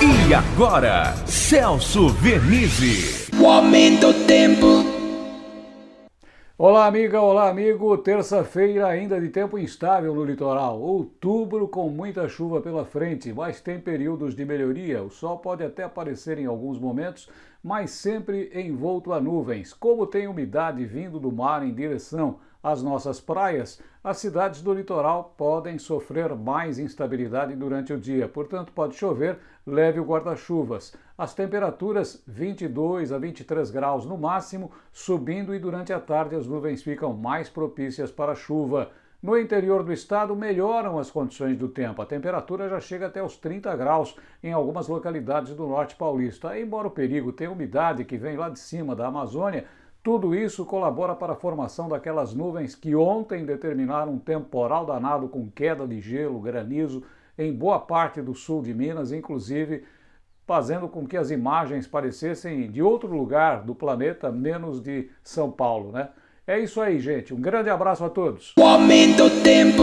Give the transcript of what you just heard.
E agora, Celso Vernizzi. O aumento do tempo. Olá, amiga, olá, amigo. Terça-feira ainda de tempo instável no litoral. Outubro com muita chuva pela frente, mas tem períodos de melhoria. O sol pode até aparecer em alguns momentos, mas sempre envolto a nuvens. Como tem umidade vindo do mar em direção às nossas praias, as cidades do litoral podem sofrer mais instabilidade durante o dia. Portanto, pode chover, leve o guarda-chuvas. As temperaturas 22 a 23 graus no máximo, subindo e durante a tarde as nuvens ficam mais propícias para chuva. No interior do estado melhoram as condições do tempo. A temperatura já chega até os 30 graus em algumas localidades do norte paulista. Embora o perigo tenha umidade que vem lá de cima da Amazônia, tudo isso colabora para a formação daquelas nuvens que ontem determinaram um temporal danado com queda de gelo, granizo em boa parte do sul de Minas, inclusive fazendo com que as imagens parecessem de outro lugar do planeta, menos de São Paulo, né? É isso aí, gente. Um grande abraço a todos. O aumento tempo.